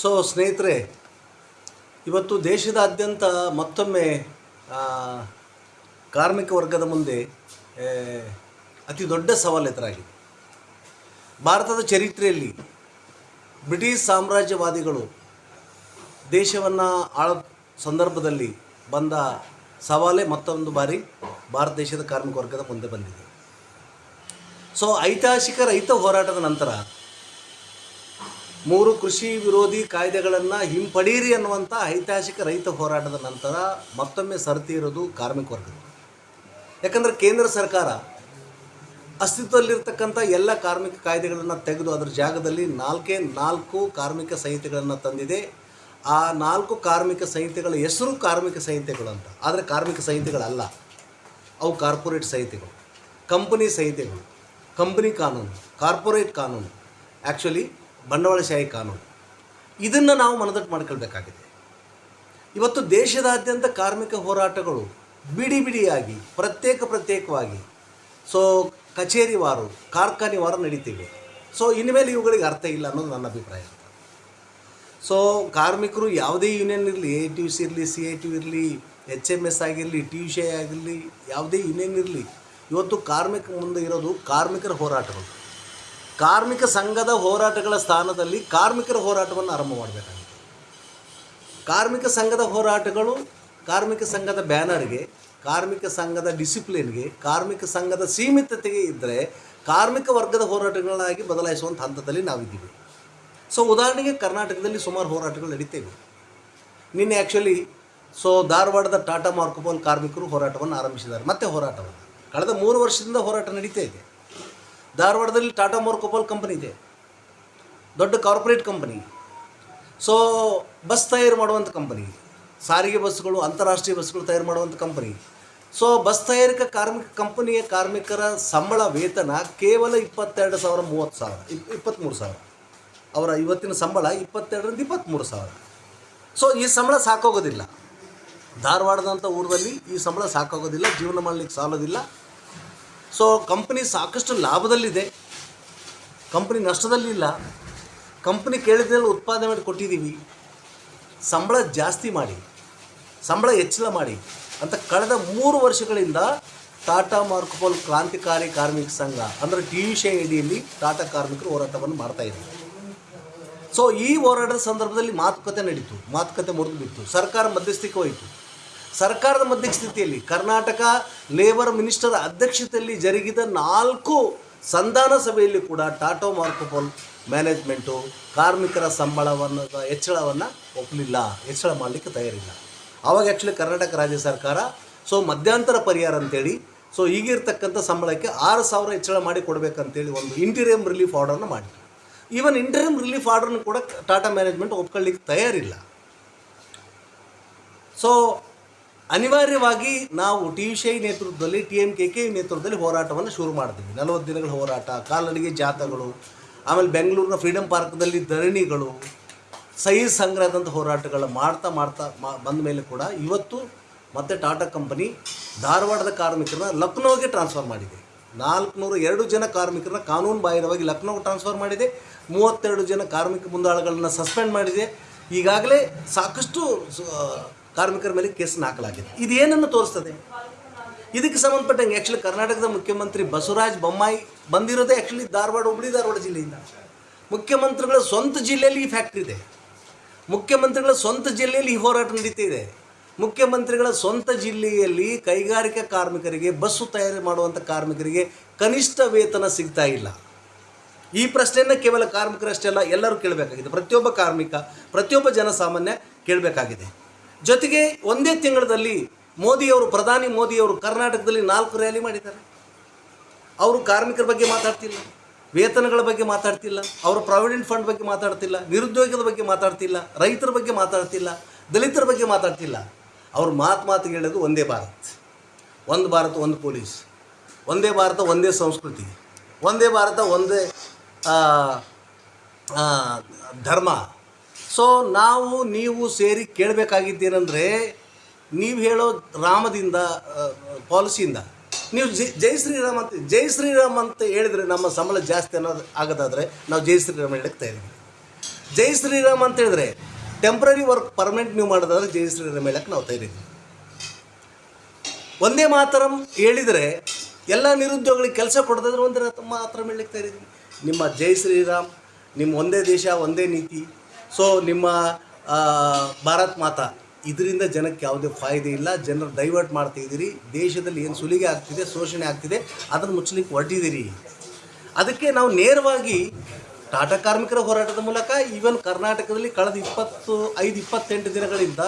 So ಸ್ನೇಹಿತರೆ, ಇವತ್ತು ದೇಶದಾದ್ಯಂತ ಮತ್ತೊಮ್ಮೆ ಕಾರ್ಮಿಕ ವರ್ಗದ ಮುಂದೆ ಅತಿ ದೊಡ್ಡ ಸವಾಲು ಎದುರಾಗಿದೆ. ಭಾರತದ ಚರಿತ್ರೆಯಲ್ಲಿ ಬ್ರಿಟಿಷ್ ಸಾಮ್ರಾಜ್ಯವಾದಿಗಳು ದೇಶವನ್ನು ಆಳ ಸಂದರ್ಭದಲ್ಲಿ ಬಂದ ಸವಾಲೇ ಮತ್ತೊಂದು ಬಾರಿ ಭಾರತ ದೇಶದ ಕಾರ್ಮಿಕ ವರ್ಗದ ಮುಂದೆ ಬಂದಿದೆ. ಸೊ ಐತಿಹಾಸಿಕ ರೈತ ಹೋರಾಟದ ನಂತರ ಮೂರು ಕೃಷಿ ವಿರೋಧಿ ಕಾಯ್ದೆಗಳನ್ನು ಹಿಂಪಡೀರಿ ಅನ್ನುವಂಥ ಐತಿಹಾಸಿಕ ರೈತ ಹೋರಾಟದ ನಂತರ ಮತ್ತೊಮ್ಮೆ ಸರತಿ ಇರೋದು ಕಾರ್ಮಿಕ ವರ್ಗದ. ಯಾಕಂದರೆ ಕೇಂದ್ರ ಸರ್ಕಾರ ಅಸ್ತಿತ್ವದಲ್ಲಿರ್ತಕ್ಕಂಥ ಎಲ್ಲ ಕಾರ್ಮಿಕ ಕಾಯ್ದೆಗಳನ್ನು ತೆಗೆದು ಅದರ ಜಾಗದಲ್ಲಿ ನಾಲ್ಕೇ ನಾಲ್ಕು ಕಾರ್ಮಿಕ ಸಂಹಿತೆಗಳನ್ನು ತಂದಿದೆ. ಆ ನಾಲ್ಕು ಕಾರ್ಮಿಕ ಸಂಹಿತೆಗಳ ಹೆಸರು ಕಾರ್ಮಿಕ ಸಂಹಿತೆಗಳು ಅಂತ. ಆದರೆ ಕಾರ್ಮಿಕ ಸಂಹಿತೆಗಳಲ್ಲ. ಅವು ಕಾರ್ಪೊರೇಟ್ ಸಂಹಿತೆಗಳು. ಕಂಪನಿ ಸಂಹಿತೆಗಳು. ಕಂಪನಿ ಕಾನೂನು. ಕಾರ್ಪೊರೇಟ್ ಕಾನೂನು. ಆ್ಯಕ್ಚುಲಿ ಬಂಡವಾಳಶಾಹಿ ಕಾನೂನು. ಇದನ್ನು ನಾವು ಮನದಟ್ಟು ಮಾಡ್ಕೊಳ್ಬೇಕಾಗಿದೆ. ಇವತ್ತು ದೇಶದಾದ್ಯಂತ ಕಾರ್ಮಿಕ ಹೋರಾಟಗಳು ಬಿಡಿ ಬಿಡಿಯಾಗಿ, ಪ್ರತ್ಯೇಕ ಪ್ರತ್ಯೇಕವಾಗಿ ಸೊ ಕಚೇರಿವಾರು ಕಾರ್ಖಾನೆವಾರು ನಡೀತಿವೆ. ಸೊ ಇನ್ಮೇಲೆ ಇವುಗಳಿಗೆ ಅರ್ಥ ಇಲ್ಲ ಅನ್ನೋದು ನನ್ನ ಅಭಿಪ್ರಾಯ. ಸೊ ಕಾರ್ಮಿಕರು ಯಾವುದೇ ಯೂನಿಯನ್ ಇರಲಿ ಎ ಟಿ ಯು ಸಿ ಇರಲಿ ಸಿ ಎ ಟಿ ಯು ಇರಲಿ ಎಚ್ ಎಂ ಎಸ್ ಆಗಿರಲಿ ಟಿ ಯು ಸಿ ಆಗಿರಲಿ, ಯಾವುದೇ ಯೂನಿಯನ್ ಇರಲಿ, ಇವತ್ತು ಕಾರ್ಮಿಕ ಮುಂದೆ ಇರೋದು ಕಾರ್ಮಿಕರ ಹೋರಾಟಗಳು. ಕಾರ್ಮಿಕ ಸಂಘದ ಹೋರಾಟಗಳ ಸ್ಥಾನದಲ್ಲಿ ಕಾರ್ಮಿಕರ ಹೋರಾಟವನ್ನು ಆರಂಭ ಮಾಡಬೇಕಾಗಿದೆ ಕಾರ್ಮಿಕ ಸಂಘದ ಹೋರಾಟಗಳು, ಕಾರ್ಮಿಕ ಸಂಘದ ಬ್ಯಾನರ್ಗೆ, ಕಾರ್ಮಿಕ ಸಂಘದ ಡಿಸಿಪ್ಲಿನ್ಗೆ, ಕಾರ್ಮಿಕ ಸಂಘದ ಸೀಮಿತತೆಗೆ ಇದ್ದರೆ ಕಾರ್ಮಿಕ ವರ್ಗದ ಹೋರಾಟಗಳನ್ನಾಗಿ ಬದಲಾಯಿಸುವಂಥ ಹಂತದಲ್ಲಿ ನಾವಿದ್ದೀವಿ. ಸೊ, ಉದಾಹರಣೆಗೆ ಕರ್ನಾಟಕದಲ್ಲಿ ಸುಮಾರು ಹೋರಾಟಗಳು ನಡೀತೇವೆ. ನಿನ್ನೆ ಆ್ಯಕ್ಚುಲಿ ಸೊ, ಧಾರವಾಡದ ಟಾಟಾ ಮಾರ್ಕೋಬಾಲ್ ಕಾರ್ಮಿಕರು ಹೋರಾಟವನ್ನು ಆರಂಭಿಸಿದ್ದಾರೆ. ಮತ್ತೆ ಹೋರಾಟವನ್ನು. ಕಳೆದ ಮೂರು ವರ್ಷದಿಂದ ಹೋರಾಟ ನಡೀತಾ ಇದೆ. ಧಾರವಾಡದಲ್ಲಿ ಟಾಟಾ ಮಾರ್ಕೋಪೋಲ್ ಕಂಪನಿ ಇದೆ. ದೊಡ್ಡ ಕಾರ್ಪೊರೇಟ್ ಕಂಪನಿ. ಸೊ ಬಸ್ ತಯಾರು ಮಾಡುವಂಥ ಕಂಪನಿ. ಸಾರಿಗೆ ಬಸ್ಗಳು ಅಂತಾರಾಷ್ಟ್ರೀಯ ಬಸ್ಗಳು ತಯಾರು ಮಾಡುವಂಥ ಕಂಪನಿ. ಸೊ ಬಸ್ ತಯಾರಿಕಾ ಕಾರ್ಮಿಕ ಕಂಪನಿಯ ಕಾರ್ಮಿಕರ ಸಂಬಳ ವೇತನ ಕೇವಲ ಇಪ್ಪತ್ತೆರಡು ಸಾವಿರ ಮೂವತ್ತು ಸಾವಿರ, ಇಪ್ ಇಪ್ಪತ್ತ್ಮೂರು ಸಾವಿರ. ಅವರ ಇವತ್ತಿನ ಸಂಬಳ ಇಪ್ಪತ್ತೆರಡರಿಂದ ಇಪ್ಪತ್ತ್ಮೂರು ಸಾವಿರ. ಸೊ ಈ ಸಂಬಳ ಸಾಕೋಗೋದಿಲ್ಲ. ಧಾರವಾಡದಂಥ ಊರಲ್ಲಿ ಈ ಸಂಬಳ ಸಾಕಾಗೋದಿಲ್ಲ, ಜೀವನ ಮಾಡಲಿಕ್ಕೆ ಸಾಲೋದಿಲ್ಲ. ಸೊ ಕಂಪ್ನಿ ಸಾಕಷ್ಟು ಲಾಭದಲ್ಲಿದೆ. ಕಂಪ್ನಿ ನಷ್ಟದಲ್ಲಿಲ್ಲ ಕಂಪ್ನಿ ಕೇಳಿದ್ರಲ್ಲಿ ಉತ್ಪಾದನೆ ಮಾಡಿ ಕೊಟ್ಟಿದ್ದೀವಿ. ಸಂಬಳ ಜಾಸ್ತಿ ಮಾಡಿ, ಸಂಬಳ ಹೆಚ್ಚಳ ಮಾಡಿ ಅಂತ ಕಳೆದ ಮೂರು ವರ್ಷಗಳಿಂದ ಟಾಟಾ ಮಾರ್ಕೋಪೋಲ್ ಕ್ರಾಂತಿಕಾರಿ ಕಾರ್ಮಿಕ ಸಂಘ, ಅಂದರೆ ಟಿ ವಿ ಅಡಿಯಲ್ಲಿ ಟಾಟಾ ಕಾರ್ಮಿಕರು ಹೋರಾಟವನ್ನು ಮಾಡ್ತಾ ಇದ್ದಾರೆ. ಸೊ ಈ ಹೋರಾಟದ ಸಂದರ್ಭದಲ್ಲಿ ಮಾತುಕತೆ ನಡೀತು, ಮಾತುಕತೆ ಮುರಿದು ಬಿತ್ತು. ಸರ್ಕಾರ ಮಧ್ಯಸ್ಥಿಕೆ ಹೋಯಿತು. ಸರ್ಕಾರದ ಮಧ್ಯಸ್ಥಿತಿಯಲ್ಲಿ ಕರ್ನಾಟಕ ಲೇಬರ್ ಮಿನಿಸ್ಟರ್ ಅಧ್ಯಕ್ಷತೆಯಲ್ಲಿ ಜರುಗಿದ ನಾಲ್ಕು ಸಂಧಾನ ಸಭೆಯಲ್ಲಿ ಕೂಡ ಟಾಟಾ ಮಾರ್ಕೋಪೋಲ್ ಮ್ಯಾನೇಜ್ಮೆಂಟು ಕಾರ್ಮಿಕರ ಸಂಬಳವನ್ನು ಹೆಚ್ಚಳವನ್ನು ಒಪ್ಪಲಿಲ್ಲ, ಹೆಚ್ಚಳ ಮಾಡಲಿಕ್ಕೆ ತಯಾರಿಲ್ಲ. ಆವಾಗ ಆ್ಯಕ್ಚುಲಿ ಕರ್ನಾಟಕ ರಾಜ್ಯ ಸರ್ಕಾರ ಸೊ ಮಧ್ಯಂತರ ಪರಿಹಾರ ಅಂತೇಳಿ ಸೊ ಈಗಿರ್ತಕ್ಕಂಥ ಸಂಬಳಕ್ಕೆ ಆರು ಸಾವಿರ ಹೆಚ್ಚಳ ಮಾಡಿ ಕೊಡಬೇಕಂತೇಳಿ ಒಂದು ಇಂಟೀರಿಯಮ್ ರಿಲೀಫ್ ಆರ್ಡರ್ನ ಮಾಡಿದ್ರು. ಈವನ್ ಇಂಟೀರಿಯಮ್ ರಿಲೀಫ್ ಆರ್ಡರ್ನ ಕೂಡ ಟಾಟಾ ಮ್ಯಾನೇಜ್ಮೆಂಟ್ ಒಪ್ಕೊಳ್ಳಿಕ್ಕೆ ತಯಾರಿಲ್ಲ. ಸೊ ಅನಿವಾರ್ಯವಾಗಿ ನಾವು ಟಿ ವಿ ಶೈ ನೇತೃತ್ವದಲ್ಲಿ, ಟಿ ಎಂ ಕೆ ಕೆ ನೇತೃತ್ವದಲ್ಲಿ ಹೋರಾಟವನ್ನು ಶುರು ಮಾಡ್ತೀವಿ. ನಲವತ್ತು ದಿನಗಳ ಹೋರಾಟ, ಕಾಲ್ನಡಿಗೆ ಜಾಥಾಗಳು, ಆಮೇಲೆ ಬೆಂಗಳೂರಿನ ಫ್ರೀಡಮ್ ಪಾರ್ಕ್ನಲ್ಲಿ ಧರಣಿಗಳು ಸಹಿ ಸಂಗ್ರಹದಂಥ ಹೋರಾಟಗಳು ಮಾಡ್ತಾ ಮಾಡ್ತಾ ಮಾ, ಬಂದ ಮೇಲೆ ಕೂಡ ಇವತ್ತು ಮತ್ತೆ ಟಾಟಾ ಕಂಪನಿ ಧಾರವಾಡದ ಕಾರ್ಮಿಕರನ್ನ ಲಕ್ನೋಗೆ ಟ್ರಾನ್ಸ್ಫರ್ ಮಾಡಿದೆ. ನಾಲ್ಕುನೂರು ಎರಡು ಜನ ಕಾರ್ಮಿಕರನ್ನ ಕಾನೂನು ಬಾಹಿರವಾಗಿ ಲಕ್ನೋಗೆ ಟ್ರಾನ್ಸ್ಫರ್ ಮಾಡಿದೆ. ಮೂವತ್ತೆರಡು ಜನ ಕಾರ್ಮಿಕ ಮುಂದಾಳುಗಳನ್ನ ಸಸ್ಪೆಂಡ್ ಮಾಡಿದೆ. ಈಗಾಗಲೇ ಸಾಕಷ್ಟು ಕಾರ್ಮಿಕರ ಮೇಲೆ ಕೇಸನ್ನು ಹಾಕಲಾಗಿದೆ ಇದು ಏನನ್ನು ತೋರಿಸ್ತದೆ? ಇದಕ್ಕೆ ಸಂಬಂಧಪಟ್ಟಂಗೆ ಆ್ಯಕ್ಚುಲಿ ಕರ್ನಾಟಕದ ಮುಖ್ಯಮಂತ್ರಿ ಬಸವರಾಜ ಬೊಮ್ಮಾಯಿ ಬಂದಿರೋದೇ ಆ್ಯಕ್ಚುಲಿ ಧಾರವಾಡ, ಹುಬ್ಳಿ, ಧಾರವಾಡ ಜಿಲ್ಲೆಯಿಂದ. ಮುಖ್ಯಮಂತ್ರಿಗಳ ಸ್ವಂತ ಜಿಲ್ಲೆಯಲ್ಲಿ ಈ ಫ್ಯಾಕ್ಟ್ರಿ ಇದೆ. ಮುಖ್ಯಮಂತ್ರಿಗಳ ಸ್ವಂತ ಜಿಲ್ಲೆಯಲ್ಲಿ ಈ ಹೋರಾಟ ನಡೀತಾ ಇದೆ. ಮುಖ್ಯಮಂತ್ರಿಗಳ ಸ್ವಂತ ಜಿಲ್ಲೆಯಲ್ಲಿ ಕೈಗಾರಿಕಾ ಕಾರ್ಮಿಕರಿಗೆ, ಬಸ್ಸು ತಯಾರಿ ಮಾಡುವಂಥ ಕಾರ್ಮಿಕರಿಗೆ ಕನಿಷ್ಠ ವೇತನ ಸಿಗ್ತಾ ಇಲ್ಲ. ಈ ಪ್ರಶ್ನೆಯನ್ನು ಕೇವಲ ಕಾರ್ಮಿಕರಷ್ಟೇ ಅಲ್ಲ, ಎಲ್ಲರೂ ಕೇಳಬೇಕಾಗಿದೆ. ಪ್ರತಿಯೊಬ್ಬ ಕಾರ್ಮಿಕ, ಪ್ರತಿಯೊಬ್ಬ ಜನಸಾಮಾನ್ಯ ಕೇಳಬೇಕಾಗಿದೆ. ಜೊತೆಗೆ ಒಂದೇ ತಿಂಗಳಲ್ಲಿ ಮೋದಿಯವರು, ಪ್ರಧಾನಿ ಮೋದಿಯವರು ಕರ್ನಾಟಕದಲ್ಲಿ ನಾಲ್ಕು ರ್ಯಾಲಿ ಮಾಡಿದ್ದಾರೆ. ಅವರು ಕಾರ್ಮಿಕರ ಬಗ್ಗೆ ಮಾತಾಡ್ತಿಲ್ಲ, ವೇತನಗಳ ಬಗ್ಗೆ ಮಾತಾಡ್ತಿಲ್ಲ, ಅವರ ಪ್ರಾವಿಡೆಂಟ್ ಫಂಡ್ ಬಗ್ಗೆ ಮಾತಾಡ್ತಿಲ್ಲ, ನಿರುದ್ಯೋಗದ ಬಗ್ಗೆ ಮಾತಾಡ್ತಿಲ್ಲ, ರೈತರ ಬಗ್ಗೆ ಮಾತಾಡ್ತಿಲ್ಲ, ದಲಿತರ ಬಗ್ಗೆ ಮಾತಾಡ್ತಿಲ್ಲ. ಅವ್ರ ಮಾತು ಮಾತು ಹೇಳೋದು ಒಂದೇ ಭಾರತ್. ಒಂದು ಭಾರತ, ಒಂದು ಪೊಲೀಸ್. ಒಂದೇ ಭಾರತ, ಒಂದೇ ಸಂಸ್ಕೃತಿ. ಒಂದೇ ಭಾರತ, ಒಂದೇ ಧರ್ಮ. ಸೊ ನಾವು ನೀವು ಸೇರಿ ಕೇಳಬೇಕಾಗಿದ್ದೇನೆಂದರೆ, ನೀವು ಹೇಳೋ ರಾಮದಿಂದ ಪಾಲಿಸಿಯಿಂದ, ನೀವು ಜೈ ಜೈ ಶ್ರೀರಾಮ್ ಅಂತ, ಜೈ ಶ್ರೀರಾಮ್ ಅಂತ ಹೇಳಿದರೆ ನಮ್ಮ ಸಂಬಳ ಜಾಸ್ತಿ ಅನ್ನೋದು ಆಗೋದಾದರೆ ನಾವು ಜೈ ಶ್ರೀರಾಮ್ ಹೇಳಕ್ಕೆ ಇದ್ದೀವಿ ಜೈ ಶ್ರೀರಾಮ್ ಅಂತ ಹೇಳಿದ್ರೆ ಟೆಂಪ್ರರಿ ವರ್ಕ್ ಪರ್ಮನೆಂಟ್ ನೀವು ಮಾಡೋದಾದ್ರೆ ಜೈ ಶ್ರೀರಾಮ್ ಹೇಳಕ್ಕೆ ನಾವು ತಯಾರಿದ್ದೀವಿ ಒಂದೇ ಮಾತರಂ ಹೇಳಿದರೆ ಎಲ್ಲ ನಿರುದ್ಯೋಗಿಗಳಿಗೆ ಕೆಲಸ ಕೊಡೋದಾದ್ರೆ ಒಂದೇ ಮಾತ್ರ ಹೇಳಕ್ಕೆ ತಯಾರಿದ್ದೀವಿ ನಿಮ್ಮ ಜೈ ಶ್ರೀರಾಮ್, ನಿಮ್ಮ ಒಂದೇ ದೇಶ, ಒಂದೇ ನೀತಿ ಸೊ ನಿಮ್ಮ ಭಾರತ್ ಮಾತಾ, ಇದರಿಂದ ಜನಕ್ಕೆ ಯಾವುದೇ ಫಾಯ್ದೆ ಇಲ್ಲ. ಜನರು ಡೈವರ್ಟ್ ಮಾಡ್ತಾ ಇದ್ದೀರಿ. ದೇಶದಲ್ಲಿ ಏನು ಸುಲಿಗೆ ಆಗ್ತಿದೆ, ಶೋಷಣೆ ಆಗ್ತಿದೆ, ಅದನ್ನು ಮುಚ್ಚಲಿಕ್ಕೆ ಹೊರಟಿದ್ದೀರಿ. ಅದಕ್ಕೆ ನಾವು ನೇರವಾಗಿ ಟಾಟಾ ಕಾರ್ಮಿಕರ ಹೋರಾಟದ ಮೂಲಕ ಈವನ್ ಕರ್ನಾಟಕದಲ್ಲಿ ಕಳೆದ ಇಪ್ಪತ್ತು, ಐದು, ಇಪ್ಪತ್ತೆಂಟು ದಿನಗಳಿಂದ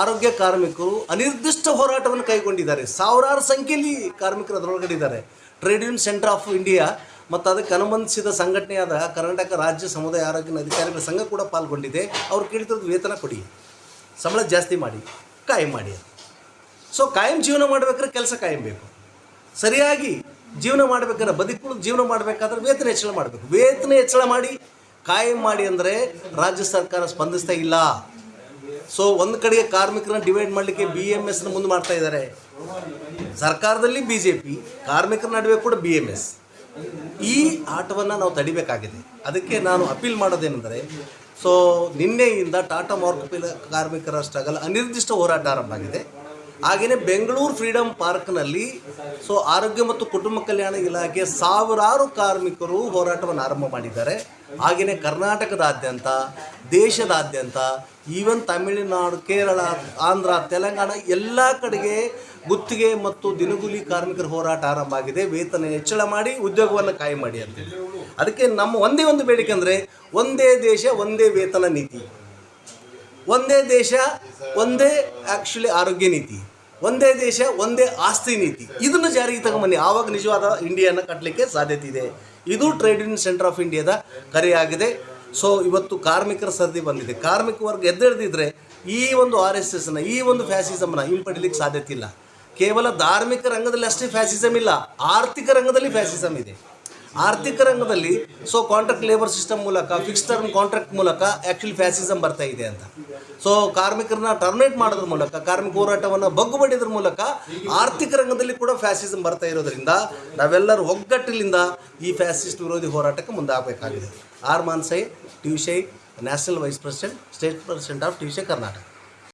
ಆರೋಗ್ಯ ಕಾರ್ಮಿಕರು ಅನಿರ್ದಿಷ್ಟ ಹೋರಾಟವನ್ನು ಕೈಗೊಂಡಿದ್ದಾರೆ. ಸಾವಿರಾರು ಸಂಖ್ಯೆಯಲ್ಲಿ ಕಾರ್ಮಿಕರು ಅದರೊಳಗಡೆ ಇದ್ದಾರೆ. Trade union centre of India ಮತ್ತು ಅದಕ್ಕೆ ಅನುಬಂಧಿಸಿದ ಸಂಘಟನೆಯಾದ ಕರ್ನಾಟಕ ರಾಜ್ಯ ಸಮುದಾಯ ಆರೋಗ್ಯ ಅಧಿಕಾರಿಗಳ ಸಂಘ ಕೂಡ ಪಾಲ್ಗೊಂಡಿದೆ. ಅವ್ರು ಕೇಳ್ತಿರೋದು ವೇತನ ಕೊಡಿ. ಸಂಬಳ ಜಾಸ್ತಿ ಮಾಡಿ, ಕಾಯಂ ಮಾಡಿ ಸೊ ಕಾಯಂ ಜೀವನ ಮಾಡ್ಬೇಕಾದ್ರೆ ಕೆಲಸ ಕಾಯಂ ಬೇಕು. ಸರಿಯಾಗಿ ಜೀವನ ಮಾಡ್ಬೇಕಾದ್ರೆ ಬದುಕು, ಜೀವನ ಮಾಡಬೇಕಾದ್ರೆ ವೇತನ ಹೆಚ್ಚಳ ಮಾಡಬೇಕು. ವೇತನ ಹೆಚ್ಚಳ ಮಾಡಿ, ಕಾಯಂ ಮಾಡಿ ಅಂದರೆ ರಾಜ್ಯ ಸರ್ಕಾರ ಸ್ಪಂದಿಸ್ತಾ ಇಲ್ಲ. ಸೊ ಒಂದು ಕಡೆಗೆ ಕಾರ್ಮಿಕರನ್ನ ಡಿವೈಡ್ ಮಾಡಲಿಕ್ಕೆ ಬಿ ಎಂ ಎಸ್ನ ಮುಂದೆ ಮಾಡ್ತಾ ಇದ್ದಾರೆ ಸರ್ಕಾರದಲ್ಲಿ ಬಿ ಜೆ ಪಿ ಕಾರ್ಮಿಕರ ನಡುವೆ ಕೂಡ ಬಿ ಎಂ ಎಸ್ ಈ ಆಟವನ್ನು ನಾವು ತಡಿಬೇಕಾಗಿದೆ. ಅದಕ್ಕೆ ನಾನು ಅಪೀಲ್ ಮಾಡೋದೇನೆಂದರೆ, ಸೊ, ನಿನ್ನೆಯಿಂದ ಟಾಟಾ ಮಾರ್ಕ್ ಕಾರ್ಮಿಕರ ಸ್ಟ್ರಗಲ್ ಅನಿರ್ದಿಷ್ಟ ಹೋರಾಟ ಆರಂಭ ಆಗಿದೆ. ಹಾಗೆಯೇ ಬೆಂಗಳೂರು ಫ್ರೀಡಮ್ ಪಾರ್ಕ್ನಲ್ಲಿ, ಸೊ, ಆರೋಗ್ಯ ಮತ್ತು ಕುಟುಂಬ ಕಲ್ಯಾಣ ಇಲಾಖೆ ಸಾವಿರಾರು ಕಾರ್ಮಿಕರು ಹೋರಾಟವನ್ನು ಆರಂಭ ಮಾಡಿದ್ದಾರೆ. ಹಾಗೆಯೇ ಕರ್ನಾಟಕದಾದ್ಯಂತ, ದೇಶದಾದ್ಯಂತ, ಈವನ್ ತಮಿಳುನಾಡು, ಕೇರಳ, ಆಂಧ್ರ, ತೆಲಂಗಾಣ, ಎಲ್ಲ ಕಡೆಗೆ ಗುತ್ತಿಗೆ ಮತ್ತು ದಿನಗೂಲಿ ಕಾರ್ಮಿಕರ ಹೋರಾಟ ಆರಂಭ ಆಗಿದೆ. ವೇತನ ಹೆಚ್ಚಳ ಮಾಡಿ ಉದ್ಯೋಗವನ್ನು ಕಾಯಂ ಮಾಡಿ ಅಂತ ಅದಕ್ಕೆ ನಮ್ಮ ಒಂದೇ ಒಂದು ಬೇಡಿಕೆ ಅಂದರೆ ಒಂದೇ ದೇಶ, ಒಂದೇ ವೇತನ ನೀತಿ. ಒಂದೇ ದೇಶ, ಒಂದೇ ಆ್ಯಕ್ಚುಲಿ ಆರೋಗ್ಯ ನೀತಿ. ಒಂದೇ ದೇಶ, ಒಂದೇ ಆಸ್ತಿ ನೀತಿ. ಇದನ್ನು ಜಾರಿಗೆ ತಗೊಂಬನ್ನಿ. ಆವಾಗ ನಿಜವಾದ ಇಂಡಿಯಾನ ಕಟ್ಟಲಿಕ್ಕೆ ಸಾಧ್ಯತೆ ಇದೆ. ಇದು ಟ್ರೇಡ್ ಯೂನಿಯನ್ ಸೆಂಟರ್ ಆಫ್ ಇಂಡಿಯಾದ ಕರೆಯಾಗಿದೆ. ಸೊ ಇವತ್ತು ಕಾರ್ಮಿಕರ ಸರದಿ ಬಂದಿದೆ. ಕಾರ್ಮಿಕ ವರ್ಗ ಎದ್ದೆಳೆದಿದ್ರೆ ಈ ಒಂದು ಆರ್ ಎಸ್ ಎಸ್ನ ಈ ಒಂದು ಫ್ಯಾಸಿಸಮ್ನ ಹಿಂಪಡಿಲಿಕ್ಕೆ ಸಾಧ್ಯತೆ ಇಲ್ಲ. ಕೇವಲ ಧಾರ್ಮಿಕ ರಂಗದಲ್ಲಿ ಅಷ್ಟೇ ಫ್ಯಾಸಿಸಮ್ ಇಲ್ಲ, ಆರ್ಥಿಕ ರಂಗದಲ್ಲಿ ಫ್ಯಾಸಿಸಮ್ ಇದೆ. ಆರ್ಥಿಕ ರಂಗದಲ್ಲಿ ಸೊ ಕಾಂಟ್ರಾಕ್ಟ್ ಲೇಬರ್ ಸಿಸ್ಟಮ್ ಮೂಲಕ ಫಿಕ್ಸ್ ಟರ್ಮ್ ಕಾಂಟ್ರಾಕ್ಟ್ ಮೂಲಕ ಆ್ಯಕ್ಚುಲಿ ಫ್ಯಾಸಿಸಮ್ ಬರ್ತಾ ಇದೆ ಅಂತ. ಸೊ ಕಾರ್ಮಿಕರನ್ನ ಟರ್ಮಿನೇಟ್ ಮಾಡೋದ್ರ ಮೂಲಕ, ಕಾರ್ಮಿಕ ಹೋರಾಟವನ್ನು ಬಗ್ಗುಬಡಿದ್ರ ಮೂಲಕ ಆರ್ಥಿಕ ರಂಗದಲ್ಲಿ ಕೂಡ ಫ್ಯಾಸಿಸಮ್ ಬರ್ತಾ ಇರೋದ್ರಿಂದ ನಾವೆಲ್ಲರೂ ಒಗ್ಗಟ್ಟಿನಿಂದ ಈ ಫ್ಯಾಸಿಸ್ಟ್ ವಿರೋಧಿ ಹೋರಾಟಕ್ಕೆ ಮುಂದಾಗಬೇಕಾಗಿದೆ. ಆರ್ ಮಾನ್ಸೈ ಟ್ಯೂಷೈ national vice president state president of ಟ್ಯೂಷೈ Karnataka